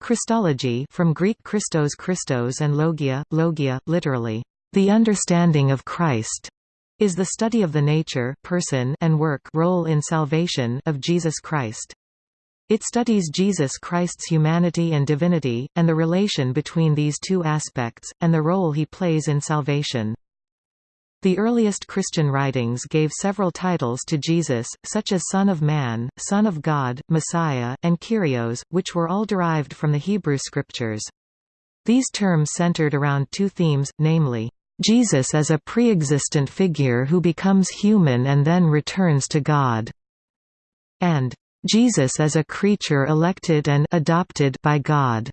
Christology from Greek Christos Christos and logia, logia, literally, the understanding of Christ, is the study of the nature, person, and work role in salvation of Jesus Christ. It studies Jesus Christ's humanity and divinity, and the relation between these two aspects, and the role he plays in salvation. The earliest Christian writings gave several titles to Jesus, such as Son of Man, Son of God, Messiah, and Kyrios, which were all derived from the Hebrew Scriptures. These terms centered around two themes, namely, Jesus as a pre-existent figure who becomes human and then returns to God, and Jesus as a creature elected and adopted by God.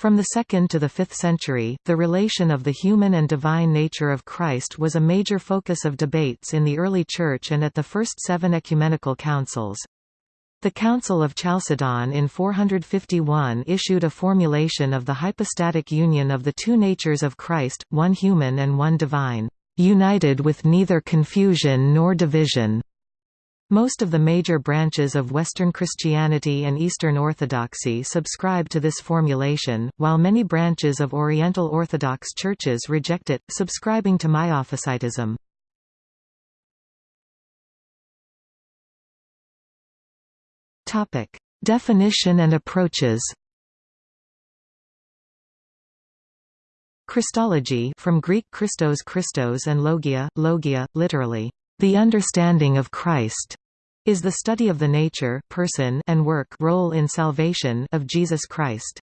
From the 2nd to the 5th century, the relation of the human and divine nature of Christ was a major focus of debates in the early Church and at the first seven ecumenical councils. The Council of Chalcedon in 451 issued a formulation of the hypostatic union of the two natures of Christ, one human and one divine, united with neither confusion nor division. Most of the major branches of Western Christianity and Eastern Orthodoxy subscribe to this formulation, while many branches of Oriental Orthodox churches reject it, subscribing to Miaphysitism. Definition and approaches Christology from Greek Christos Christos and logia, logia, literally, the understanding of Christ is the study of the nature, person, and work role in salvation of Jesus Christ.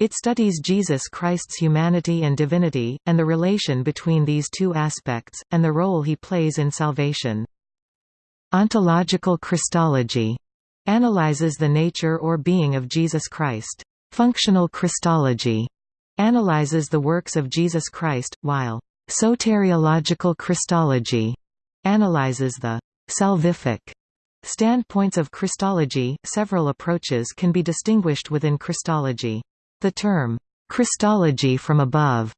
It studies Jesus Christ's humanity and divinity, and the relation between these two aspects, and the role he plays in salvation. Ontological Christology analyzes the nature or being of Jesus Christ. Functional Christology analyzes the works of Jesus Christ, while soteriological Christology analyzes the salvific standpoints of Christology. Several approaches can be distinguished within Christology. The term Christology from above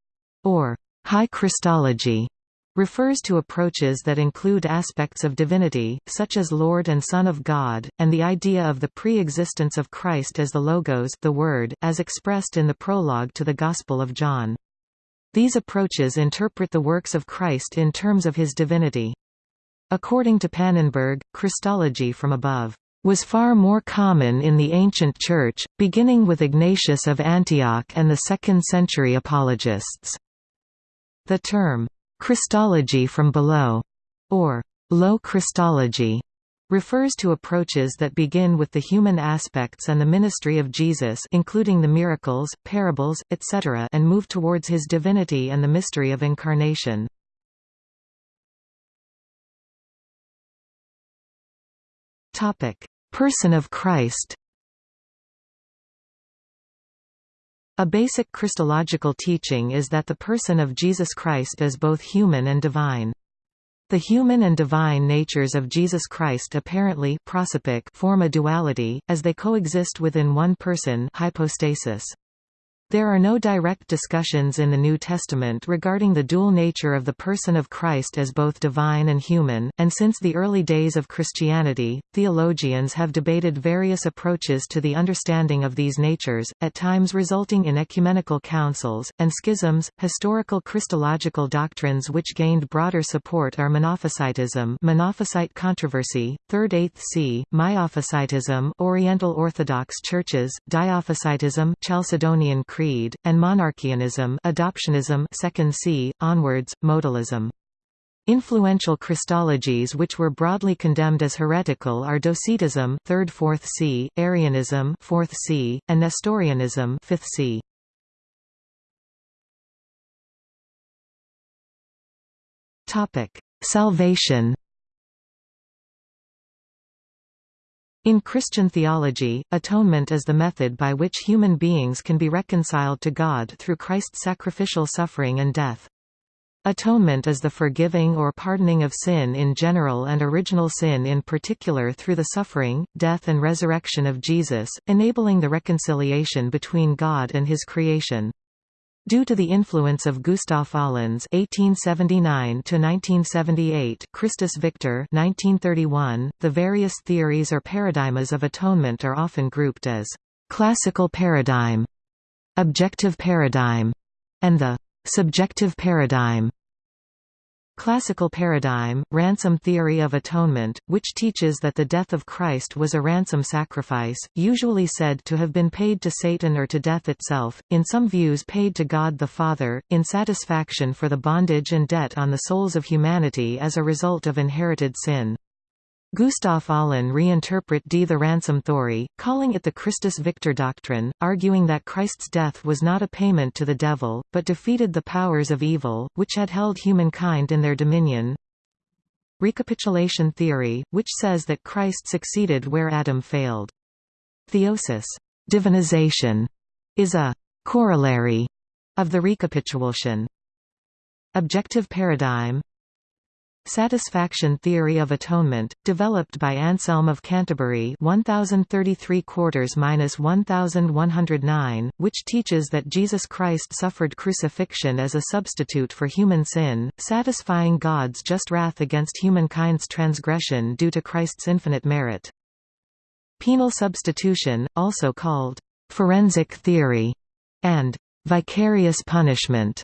or high Christology refers to approaches that include aspects of divinity, such as Lord and Son of God, and the idea of the pre-existence of Christ as the Logos the Word, as expressed in the prologue to the Gospel of John. These approaches interpret the works of Christ in terms of his divinity. According to Pannenberg, Christology from above was far more common in the ancient Church, beginning with Ignatius of Antioch and the second-century apologists. The term, Christology from below, or low Christology, refers to approaches that begin with the human aspects and the ministry of Jesus including the miracles, parables, etc. and move towards his divinity and the mystery of incarnation. Person of Christ A basic Christological teaching is that the person of Jesus Christ is both human and divine. The human and divine natures of Jesus Christ apparently form a duality, as they coexist within one person hypostasis. There are no direct discussions in the New Testament regarding the dual nature of the person of Christ as both divine and human, and since the early days of Christianity, theologians have debated various approaches to the understanding of these natures, at times resulting in ecumenical councils, and schisms. Historical Christological doctrines which gained broader support are Monophysitism Monophysite controversy, 3rd 8th c, Miaphysitism Oriental Orthodox Churches, Diophysitism Chalcedonian Creed, and monarchianism adoptionism 2nd c, onwards, modalism. Influential Christologies which were broadly condemned as heretical are Docetism 3rd 4th c, Arianism 4th c, and Nestorianism 5th c. Topic: Salvation In Christian theology, atonement is the method by which human beings can be reconciled to God through Christ's sacrificial suffering and death. Atonement is the forgiving or pardoning of sin in general and original sin in particular through the suffering, death and resurrection of Jesus, enabling the reconciliation between God and his creation. Due to the influence of Gustav Aulén's (1879–1978) Christus Victor (1931), the various theories or paradigmas of atonement are often grouped as classical paradigm, objective paradigm, and the subjective paradigm. Classical paradigm, ransom theory of atonement, which teaches that the death of Christ was a ransom sacrifice, usually said to have been paid to Satan or to death itself, in some views paid to God the Father, in satisfaction for the bondage and debt on the souls of humanity as a result of inherited sin. Gustav Aulén reinterpret D. the ransom theory, calling it the Christus Victor doctrine, arguing that Christ's death was not a payment to the devil, but defeated the powers of evil, which had held humankind in their dominion. Recapitulation theory, which says that Christ succeeded where Adam failed. Theosis divinization, is a corollary of the recapitulation. Objective paradigm Satisfaction theory of atonement, developed by Anselm of Canterbury 1033 1109 which teaches that Jesus Christ suffered crucifixion as a substitute for human sin, satisfying God's just wrath against humankind's transgression due to Christ's infinite merit. Penal substitution, also called forensic theory, and vicarious punishment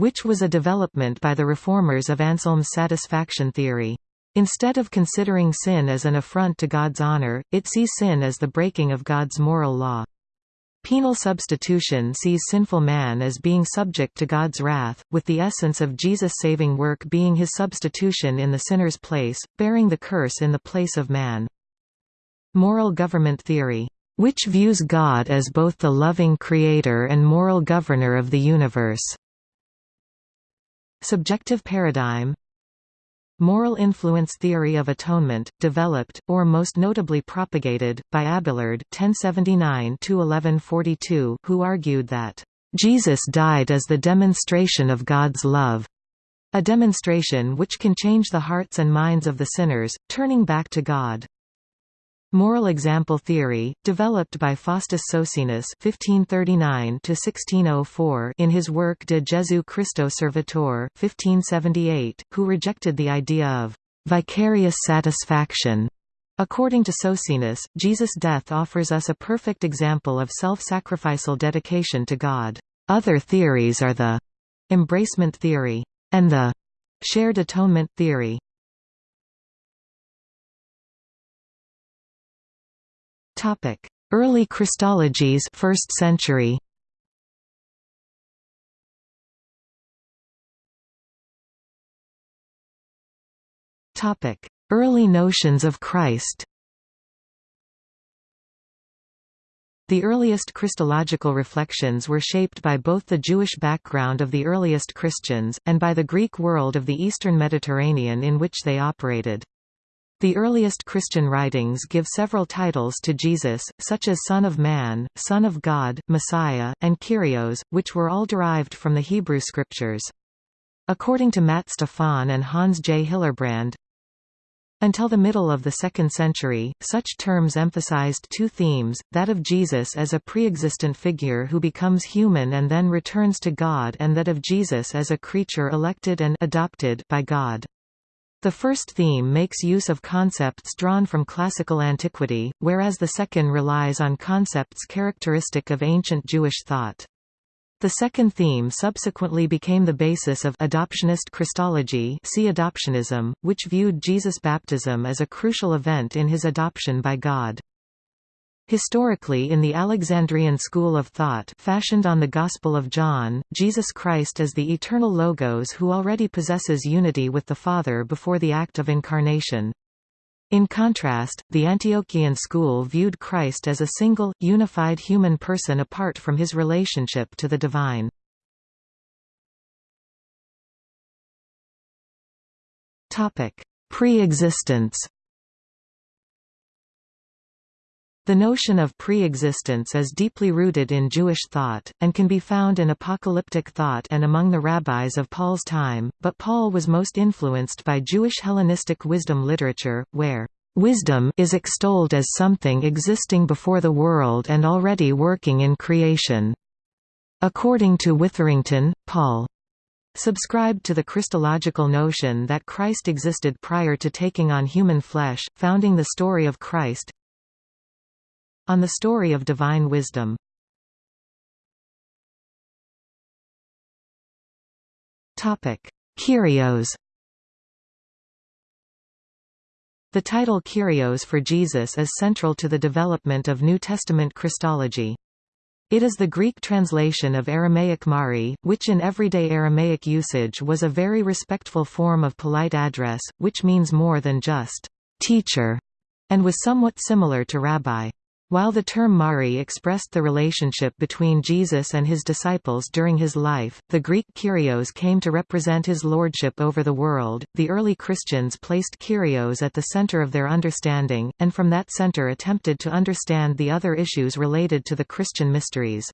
which was a development by the reformers of Anselm's satisfaction theory. Instead of considering sin as an affront to God's honor, it sees sin as the breaking of God's moral law. Penal substitution sees sinful man as being subject to God's wrath, with the essence of Jesus' saving work being his substitution in the sinner's place, bearing the curse in the place of man. Moral government theory, which views God as both the loving creator and moral governor of the universe. Subjective paradigm Moral influence theory of atonement, developed, or most notably propagated, by Abelard (1079–1142), who argued that Jesus died as the demonstration of God's love, a demonstration which can change the hearts and minds of the sinners, turning back to God. Moral example theory, developed by Faustus Socinus (1539–1604) in his work De Jesu Christo Servator (1578), who rejected the idea of vicarious satisfaction. According to Socinus, Jesus' death offers us a perfect example of self-sacrificial dedication to God. Other theories are the embracement theory and the shared atonement theory. Topic: Early Christologies, 1st century. Topic: Early notions of Christ. The earliest Christological reflections were shaped by both the Jewish background of the earliest Christians, and by the Greek world of the eastern Mediterranean in which they operated. The earliest Christian writings give several titles to Jesus, such as Son of Man, Son of God, Messiah, and Kyrios, which were all derived from the Hebrew Scriptures. According to Matt Stefon and Hans J. Hillerbrand, until the middle of the second century, such terms emphasized two themes, that of Jesus as a pre-existent figure who becomes human and then returns to God and that of Jesus as a creature elected and adopted by God. The first theme makes use of concepts drawn from classical antiquity, whereas the second relies on concepts characteristic of ancient Jewish thought. The second theme subsequently became the basis of adoptionist Christology see adoptionism, which viewed Jesus' baptism as a crucial event in his adoption by God. Historically in the Alexandrian school of thought fashioned on the Gospel of John, Jesus Christ is the eternal Logos who already possesses unity with the Father before the act of incarnation. In contrast, the Antiochian school viewed Christ as a single, unified human person apart from his relationship to the divine. Pre-existence The notion of pre-existence is deeply rooted in Jewish thought, and can be found in apocalyptic thought and among the rabbis of Paul's time, but Paul was most influenced by Jewish Hellenistic wisdom literature, where Wisdom is extolled as something existing before the world and already working in creation. According to Witherington, Paul subscribed to the Christological notion that Christ existed prior to taking on human flesh, founding the story of Christ, on the story of divine wisdom. Kyrios The title Kyrios for Jesus is central to the development of New Testament Christology. It is the Greek translation of Aramaic Mari, which in everyday Aramaic usage was a very respectful form of polite address, which means more than just teacher, and was somewhat similar to rabbi. While the term Mari expressed the relationship between Jesus and his disciples during his life, the Greek Kyrios came to represent his lordship over the world. The early Christians placed Kyrios at the center of their understanding, and from that center attempted to understand the other issues related to the Christian mysteries.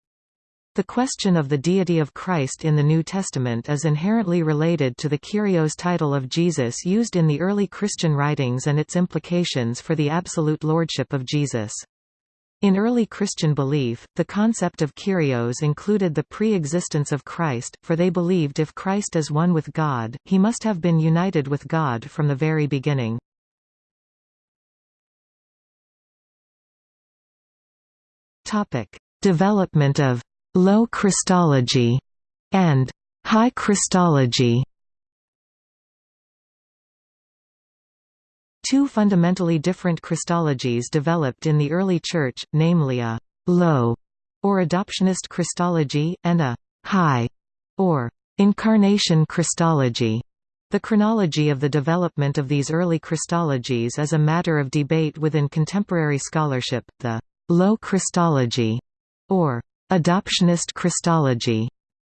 The question of the deity of Christ in the New Testament is inherently related to the Kyrios title of Jesus used in the early Christian writings and its implications for the absolute lordship of Jesus. In early Christian belief, the concept of Kyrios included the pre-existence of Christ, for they believed if Christ is one with God, he must have been united with God from the very beginning. Development of «low Christology» and «high Christology» Two fundamentally different Christologies developed in the early Church, namely a «low» or adoptionist Christology, and a «high» or «incarnation Christology». The chronology of the development of these early Christologies is a matter of debate within contemporary scholarship. The «low Christology» or «adoptionist Christology»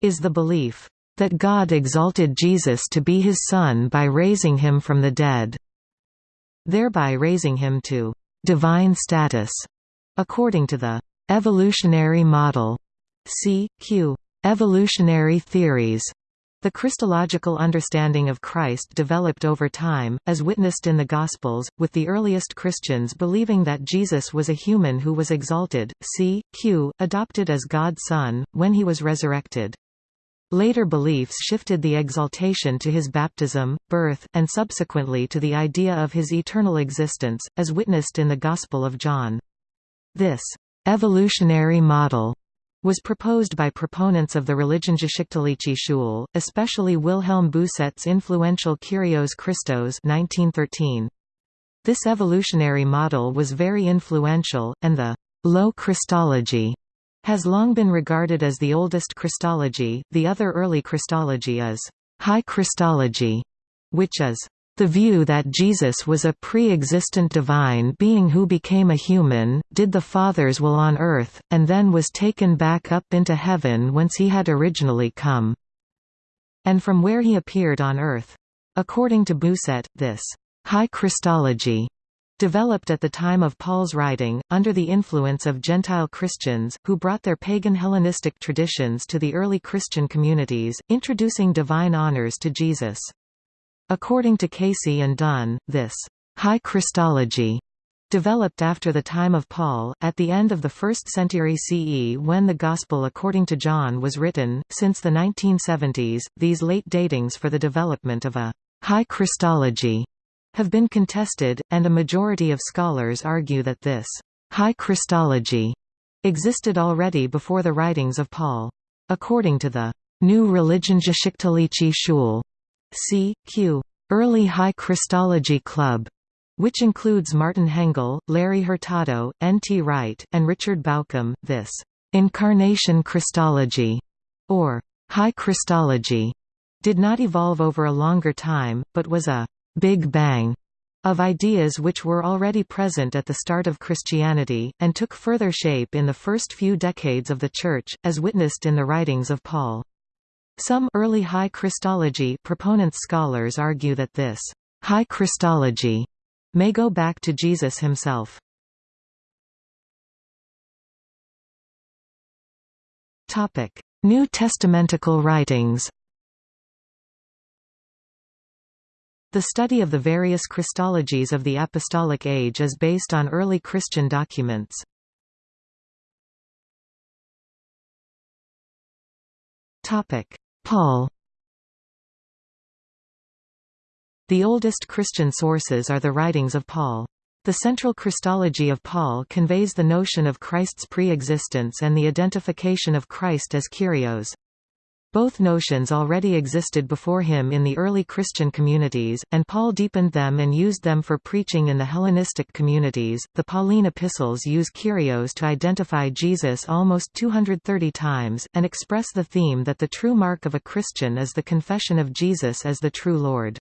is the belief that God exalted Jesus to be his Son by raising him from the dead thereby raising him to divine status, according to the evolutionary model. C. Q. Evolutionary theories. The Christological understanding of Christ developed over time, as witnessed in the Gospels, with the earliest Christians believing that Jesus was a human who was exalted, c. q. adopted as God's Son, when he was resurrected. Later beliefs shifted the exaltation to his baptism, birth, and subsequently to the idea of his eternal existence, as witnessed in the Gospel of John. This evolutionary model was proposed by proponents of the Religionsgeschichtliche Schule, especially Wilhelm Bousset's influential Kyrios Christos 1913. This evolutionary model was very influential, and the low Christology has long been regarded as the oldest Christology. The other early Christology is high Christology, which is the view that Jesus was a pre-existent divine being who became a human, did the Father's will on earth, and then was taken back up into heaven whence he had originally come, and from where he appeared on earth. According to Bousset, this high Christology developed at the time of Paul's writing, under the influence of Gentile Christians, who brought their pagan Hellenistic traditions to the early Christian communities, introducing divine honors to Jesus. According to Casey and Dunn, this high Christology developed after the time of Paul, at the end of the 1st century CE when the Gospel according to John was written. Since the 1970s, these late datings for the development of a high Christology have been contested, and a majority of scholars argue that this high Christology existed already before the writings of Paul. According to the New Religion Religionsgeschichtliche Schule, C.Q. Early High Christology Club, which includes Martin Hengel, Larry Hurtado, N. T. Wright, and Richard Bauckham, this incarnation Christology, or high Christology, did not evolve over a longer time, but was a Big Bang of ideas which were already present at the start of Christianity, and took further shape in the first few decades of the Church, as witnessed in the writings of Paul. Some early High Christology proponents scholars argue that this High Christology may go back to Jesus himself. New Testamentical writings The study of the various Christologies of the Apostolic Age is based on early Christian documents. Paul The oldest Christian sources are the writings of Paul. The central Christology of Paul conveys the notion of Christ's pre-existence and the identification of Christ as Kyrios. Both notions already existed before him in the early Christian communities, and Paul deepened them and used them for preaching in the Hellenistic communities. The Pauline epistles use Kyrios to identify Jesus almost 230 times, and express the theme that the true mark of a Christian is the confession of Jesus as the true Lord.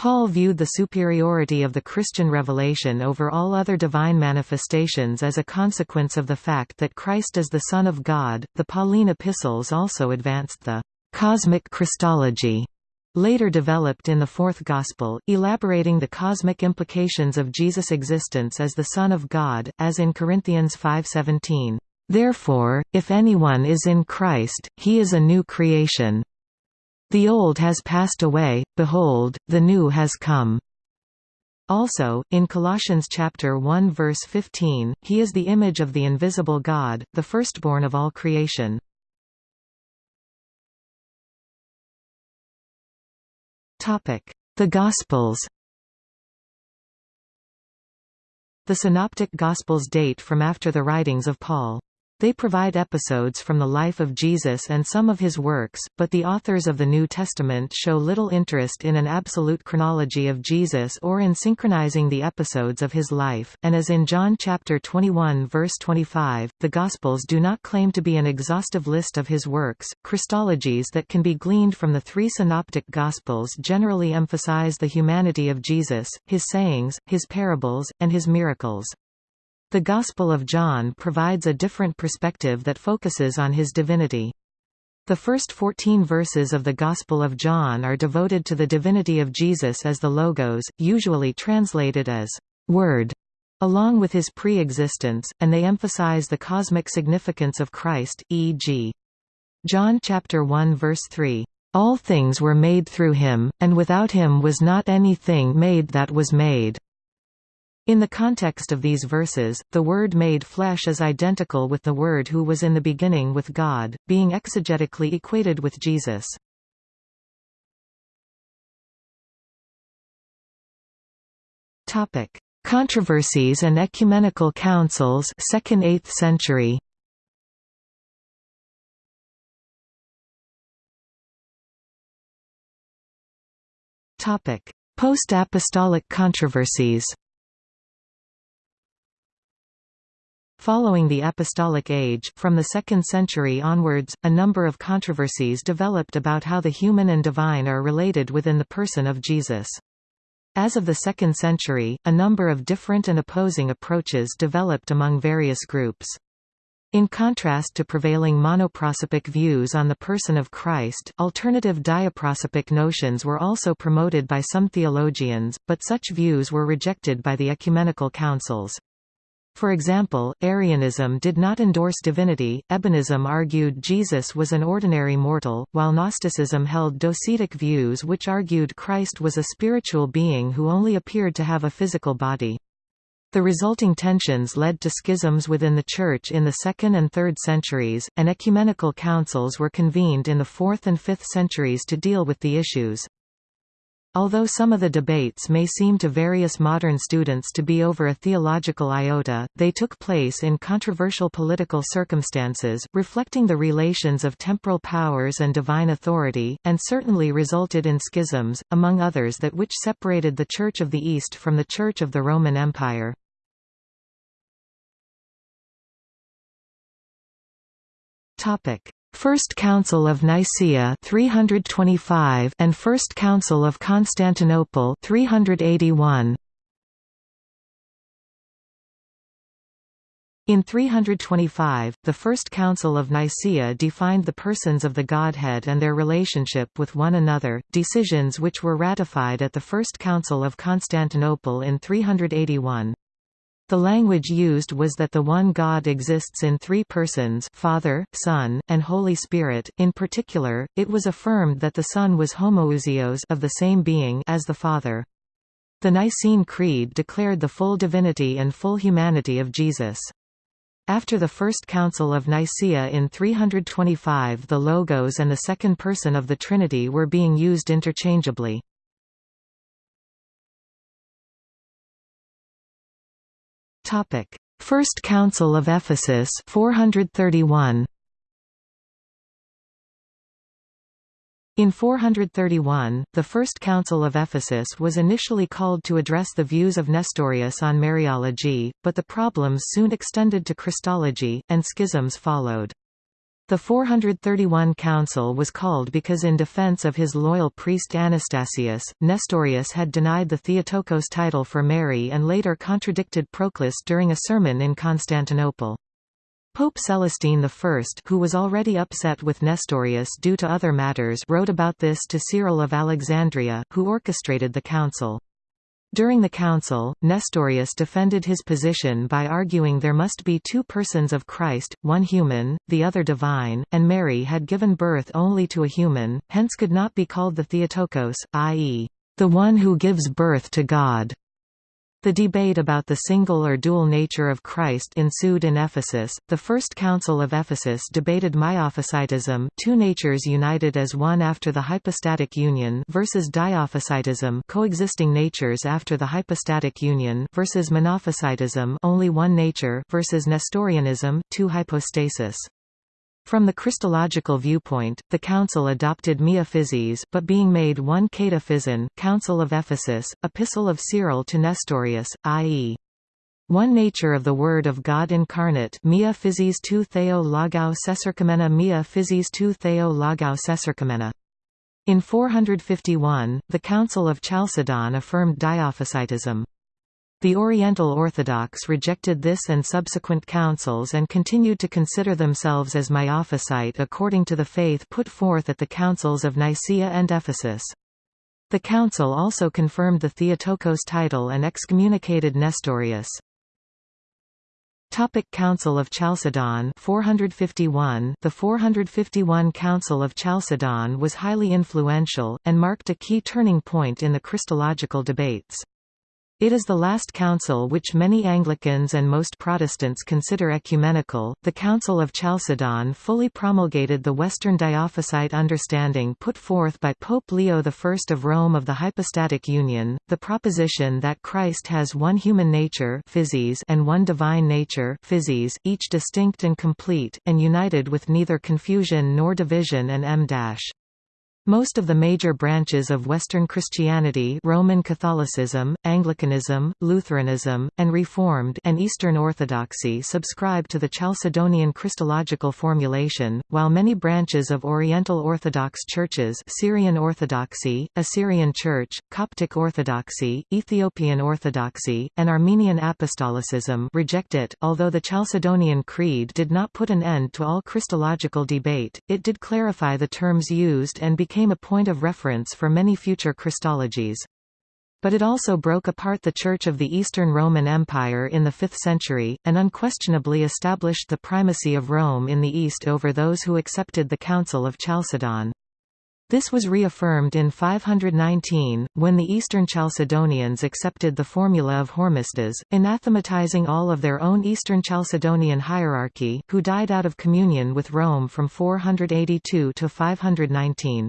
Paul viewed the superiority of the Christian revelation over all other divine manifestations as a consequence of the fact that Christ is the Son of God. The Pauline epistles also advanced the cosmic Christology, later developed in the Fourth Gospel, elaborating the cosmic implications of Jesus' existence as the Son of God, as in Corinthians 5:17. Therefore, if anyone is in Christ, he is a new creation. The old has passed away, behold, the new has come. Also, in Colossians chapter 1 verse 15, he is the image of the invisible God, the firstborn of all creation. Topic: The Gospels. The Synoptic Gospels date from after the writings of Paul. They provide episodes from the life of Jesus and some of his works, but the authors of the New Testament show little interest in an absolute chronology of Jesus or in synchronizing the episodes of his life, and as in John chapter 21 verse 25, the Gospels do not claim to be an exhaustive list of his works. Christologies that can be gleaned from the three synoptic Gospels generally emphasize the humanity of Jesus, his sayings, his parables, and his miracles. The Gospel of John provides a different perspective that focuses on his divinity. The first 14 verses of the Gospel of John are devoted to the divinity of Jesus as the Logos, usually translated as Word, along with his pre-existence, and they emphasize the cosmic significance of Christ, e.g. John chapter 1 verse 3, "All things were made through him, and without him was not anything made that was made." In the context of these verses, the word made flesh is identical with the word who was in the beginning with God, being exegetically equated with Jesus. Topic: Controversies and ecumenical councils, 2nd–8th century. Topic: Post-apostolic controversies. Following the Apostolic Age, from the 2nd century onwards, a number of controversies developed about how the human and divine are related within the person of Jesus. As of the 2nd century, a number of different and opposing approaches developed among various groups. In contrast to prevailing monoprosopic views on the person of Christ, alternative diaprosopic notions were also promoted by some theologians, but such views were rejected by the ecumenical councils. For example, Arianism did not endorse divinity, Ebionism argued Jesus was an ordinary mortal, while Gnosticism held docetic views which argued Christ was a spiritual being who only appeared to have a physical body. The resulting tensions led to schisms within the Church in the 2nd and 3rd centuries, and ecumenical councils were convened in the 4th and 5th centuries to deal with the issues. Although some of the debates may seem to various modern students to be over a theological iota, they took place in controversial political circumstances, reflecting the relations of temporal powers and divine authority, and certainly resulted in schisms, among others that which separated the Church of the East from the Church of the Roman Empire. First Council of Nicaea 325 and First Council of Constantinople 381 In 325, the First Council of Nicaea defined the persons of the Godhead and their relationship with one another, decisions which were ratified at the First Council of Constantinople in 381. The language used was that the one God exists in three persons Father, Son, and Holy Spirit. In particular, it was affirmed that the Son was homoousios of the same being as the Father. The Nicene Creed declared the full divinity and full humanity of Jesus. After the First Council of Nicaea in 325 the Logos and the second person of the Trinity were being used interchangeably. Topic: First Council of Ephesus 431. In 431, the First Council of Ephesus was initially called to address the views of Nestorius on Mariology, but the problems soon extended to Christology, and schisms followed. The 431 Council was called because in defense of his loyal priest Anastasius, Nestorius had denied the Theotokos title for Mary and later contradicted Proclus during a sermon in Constantinople. Pope Celestine I who was already upset with Nestorius due to other matters wrote about this to Cyril of Alexandria, who orchestrated the council. During the council, Nestorius defended his position by arguing there must be two persons of Christ, one human, the other divine, and Mary had given birth only to a human, hence could not be called the Theotokos, i.e., the one who gives birth to God. The debate about the single or dual nature of Christ ensued in Ephesus. The First Council of Ephesus debated miaphysitism, two natures united as one after the hypostatic union, versus diaphysitism, coexisting natures after the hypostatic union, versus monophysitism, only one nature, versus Nestorianism, two hypostasis. From the Christological viewpoint, the Council adopted Miaphysis but being made one Kataphyson, Council of Ephesus, Epistle of Cyril to Nestorius, i.e. One nature of the Word of God incarnate Mia physis tu theo logou seserkamena Mia physis tu theo logou seserkamena. In 451, the Council of Chalcedon affirmed Diophysitism. The Oriental Orthodox rejected this and subsequent councils and continued to consider themselves as Miaphysite according to the faith put forth at the councils of Nicaea and Ephesus. The council also confirmed the Theotokos title and excommunicated Nestorius. Topic Council of Chalcedon 451 The 451 Council of Chalcedon was highly influential, and marked a key turning point in the Christological debates. It is the last council which many Anglicans and most Protestants consider ecumenical. The Council of Chalcedon fully promulgated the Western Diophysite understanding put forth by Pope Leo I of Rome of the hypostatic union, the proposition that Christ has one human nature and one divine nature each distinct and complete, and united with neither confusion nor division and m most of the major branches of Western Christianity Roman Catholicism, Anglicanism, Lutheranism, and Reformed and Eastern Orthodoxy subscribe to the Chalcedonian Christological formulation, while many branches of Oriental Orthodox churches Syrian Orthodoxy, Assyrian Church, Coptic Orthodoxy, Ethiopian Orthodoxy, and Armenian Apostolicism reject it. Although the Chalcedonian Creed did not put an end to all Christological debate, it did clarify the terms used and became a point of reference for many future Christologies. But it also broke apart the Church of the Eastern Roman Empire in the 5th century, and unquestionably established the primacy of Rome in the East over those who accepted the Council of Chalcedon. This was reaffirmed in 519, when the Eastern Chalcedonians accepted the formula of Hormisdas, anathematizing all of their own Eastern Chalcedonian hierarchy, who died out of communion with Rome from 482 to 519.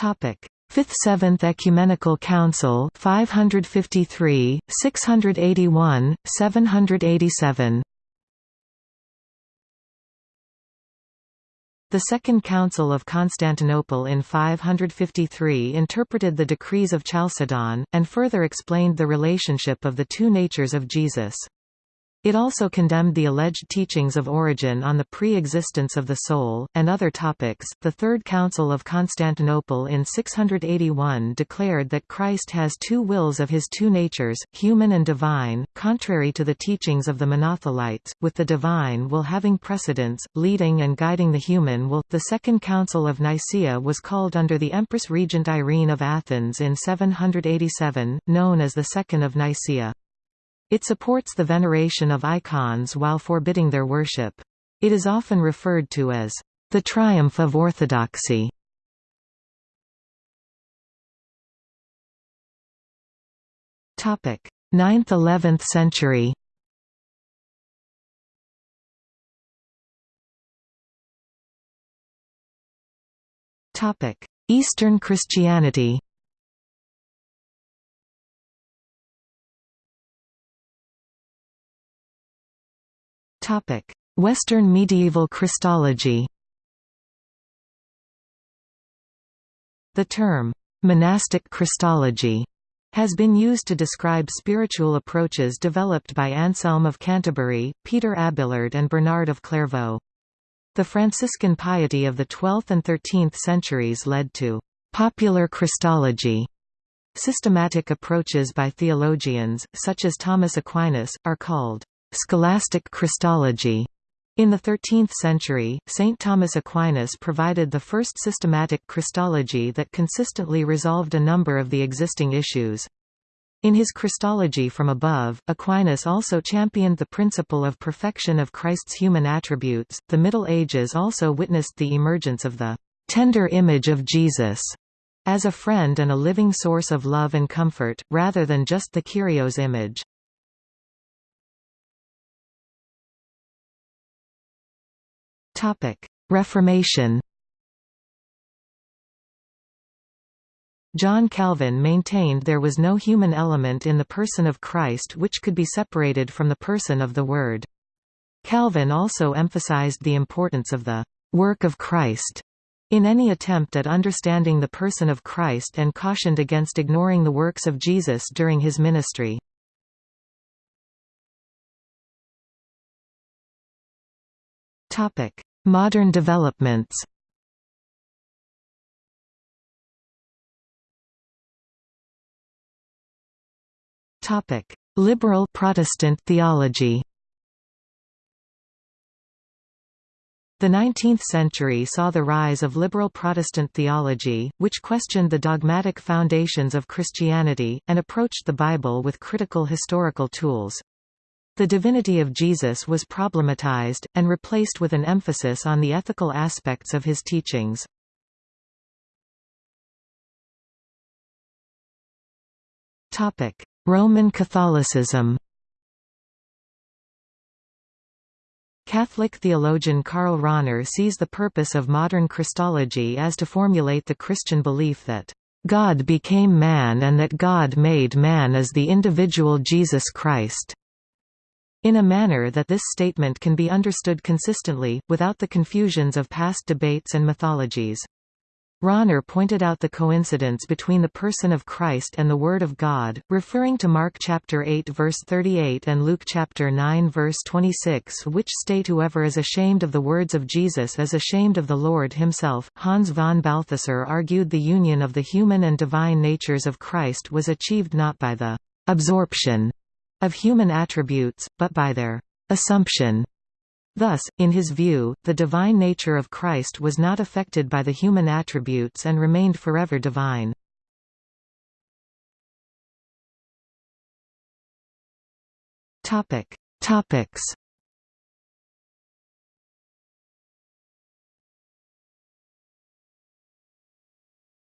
Topic: Fifth Seventh Ecumenical Council 553, 681, 787 The Second Council of Constantinople in 553 interpreted the decrees of Chalcedon, and further explained the relationship of the two natures of Jesus. It also condemned the alleged teachings of Origen on the pre-existence of the soul, and other topics. The Third Council of Constantinople in 681 declared that Christ has two wills of his two natures, human and divine, contrary to the teachings of the Monothelites, with the divine will having precedence, leading and guiding the human will. The Second Council of Nicaea was called under the Empress Regent Irene of Athens in 787, known as the Second of Nicaea. It supports the veneration of icons while forbidding their worship. It is often referred to as the triumph of orthodoxy. Topic: 9th–11th century. Topic: Eastern Christianity. Western medieval Christology The term, "'monastic Christology' has been used to describe spiritual approaches developed by Anselm of Canterbury, Peter Abelard and Bernard of Clairvaux. The Franciscan piety of the 12th and 13th centuries led to «popular Christology». Systematic approaches by theologians, such as Thomas Aquinas, are called «scholastic Christology». In the 13th century, St. Thomas Aquinas provided the first systematic Christology that consistently resolved a number of the existing issues. In his Christology from above, Aquinas also championed the principle of perfection of Christ's human attributes. The Middle Ages also witnessed the emergence of the tender image of Jesus as a friend and a living source of love and comfort, rather than just the Kyrios image. Reformation John Calvin maintained there was no human element in the person of Christ which could be separated from the person of the Word. Calvin also emphasized the importance of the «work of Christ» in any attempt at understanding the person of Christ and cautioned against ignoring the works of Jesus during his ministry. Modern developments. Liberal Protestant theology. The 19th century saw the rise of liberal Protestant theology, which questioned the dogmatic foundations of Christianity, and approached the Bible with critical historical tools. The divinity of Jesus was problematized, and replaced with an emphasis on the ethical aspects of his teachings. Roman Catholicism Catholic theologian Karl Rahner sees the purpose of modern Christology as to formulate the Christian belief that God became man and that God made man as the individual Jesus Christ in a manner that this statement can be understood consistently, without the confusions of past debates and mythologies. Rahner pointed out the coincidence between the person of Christ and the Word of God, referring to Mark chapter 8 verse 38 and Luke chapter 9 verse 26 which state whoever is ashamed of the words of Jesus is ashamed of the Lord himself. Hans von Balthasar argued the union of the human and divine natures of Christ was achieved not by the absorption of human attributes, but by their assumption. Thus, in his view, the divine nature of Christ was not affected by the human attributes and remained forever divine. Topic. Topics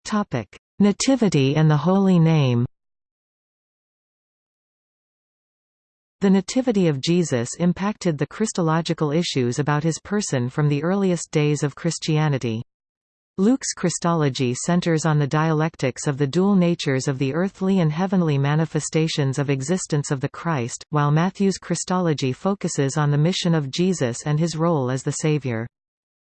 Topic: Nativity and the Holy Name. The Nativity of Jesus impacted the Christological issues about his person from the earliest days of Christianity. Luke's Christology centers on the dialectics of the dual natures of the earthly and heavenly manifestations of existence of the Christ, while Matthew's Christology focuses on the mission of Jesus and his role as the Savior.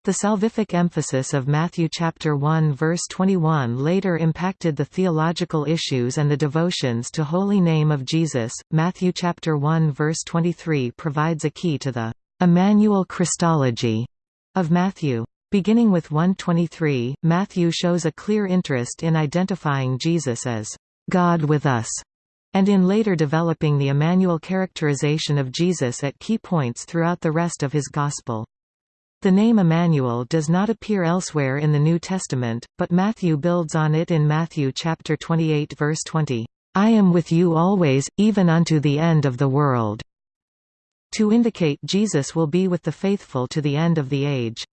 The salvific emphasis of Matthew chapter 1 verse 21 later impacted the theological issues and the devotions to Holy Name of Jesus. Matthew chapter 1 verse 23 provides a key to the Emmanuel Christology of Matthew. Beginning with 123, Matthew shows a clear interest in identifying Jesus as God with us, and in later developing the Emmanuel characterization of Jesus at key points throughout the rest of his Gospel. The name Emmanuel does not appear elsewhere in the New Testament, but Matthew builds on it in Matthew chapter 28 verse 20, "I am with you always, even unto the end of the world." To indicate Jesus will be with the faithful to the end of the age.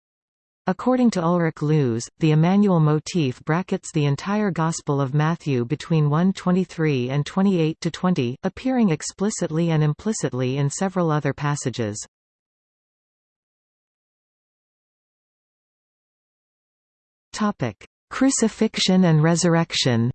According to Ulrich Luz, the Emmanuel motif brackets the entire Gospel of Matthew between 1:23 and 28 to 20, appearing explicitly and implicitly in several other passages. Topic: Crucifixion and resurrection.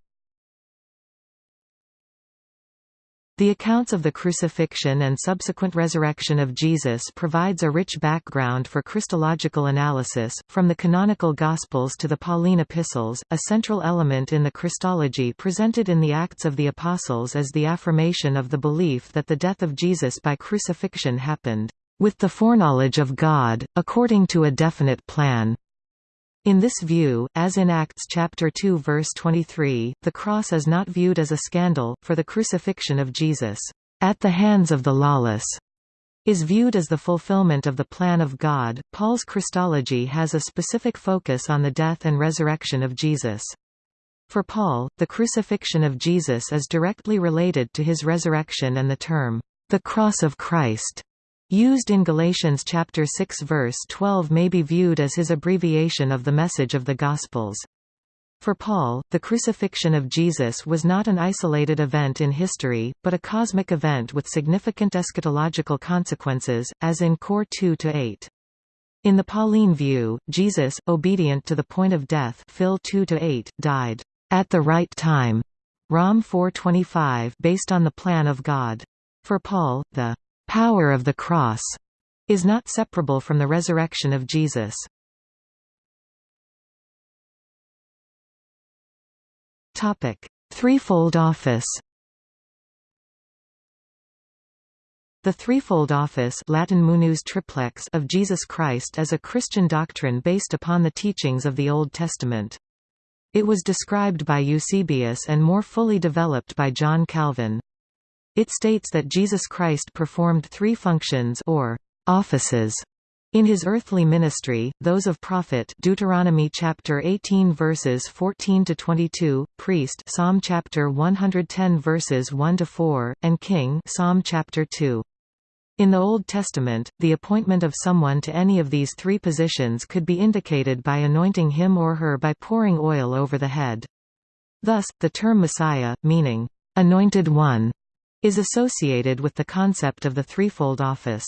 The accounts of the crucifixion and subsequent resurrection of Jesus provides a rich background for Christological analysis, from the canonical Gospels to the Pauline epistles. A central element in the Christology presented in the Acts of the Apostles is the affirmation of the belief that the death of Jesus by crucifixion happened with the foreknowledge of God, according to a definite plan. In this view, as in Acts chapter 2 verse 23, the cross is not viewed as a scandal, for the crucifixion of Jesus, at the hands of the lawless, is viewed as the fulfillment of the plan of God. Paul's Christology has a specific focus on the death and resurrection of Jesus. For Paul, the crucifixion of Jesus is directly related to his resurrection and the term, the cross of Christ, used in Galatians chapter 6 verse 12 may be viewed as his abbreviation of the message of the Gospels. For Paul, the crucifixion of Jesus was not an isolated event in history, but a cosmic event with significant eschatological consequences, as in Cor 2-8. In the Pauline view, Jesus, obedient to the point of death Phil 2-8, died at the right time, Rom 4:25, based on the plan of God. For Paul, the power of the cross is not separable from the resurrection of Jesus. Topic: Threefold office. The threefold office Latin munus triplex of Jesus Christ is a Christian doctrine based upon the teachings of the Old Testament. It was described by Eusebius and more fully developed by John Calvin. It states that Jesus Christ performed three functions or offices in his earthly ministry, those of prophet Deuteronomy chapter 18 verses 14 to 22, priest Psalm chapter 110 verses 1 to 4, and king Psalm chapter 2. In the Old Testament, the appointment of someone to any of these three positions could be indicated by anointing him or her by pouring oil over the head. Thus, the term Messiah, meaning, anointed one, is associated with the concept of the threefold office.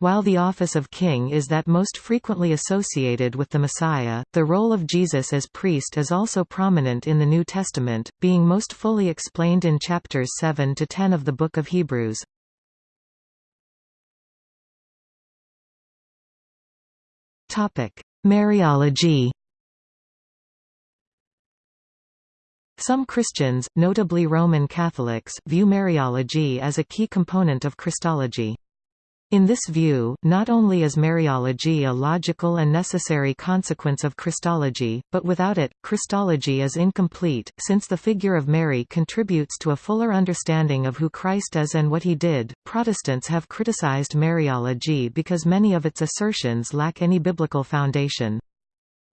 While the office of king is that most frequently associated with the Messiah, the role of Jesus as priest is also prominent in the New Testament, being most fully explained in chapters 7 to 10 of the Book of Hebrews. Mariology Some Christians, notably Roman Catholics, view Mariology as a key component of Christology. In this view, not only is Mariology a logical and necessary consequence of Christology, but without it, Christology is incomplete, since the figure of Mary contributes to a fuller understanding of who Christ is and what he did. Protestants have criticized Mariology because many of its assertions lack any biblical foundation.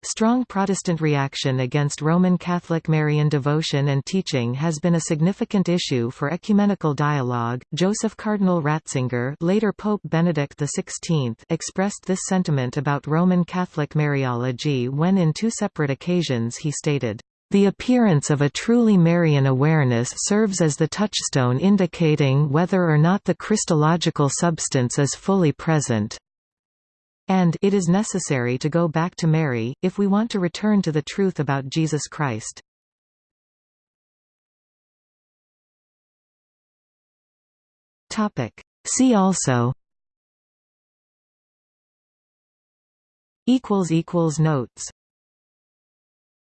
Strong Protestant reaction against Roman Catholic Marian devotion and teaching has been a significant issue for ecumenical dialogue. Joseph Cardinal Ratzinger, later Pope Benedict XVI, expressed this sentiment about Roman Catholic Mariology when in two separate occasions he stated, the appearance of a truly Marian awareness serves as the touchstone indicating whether or not the Christological substance is fully present and it is necessary to go back to Mary, if we want to return to the truth about Jesus Christ. See also. Notes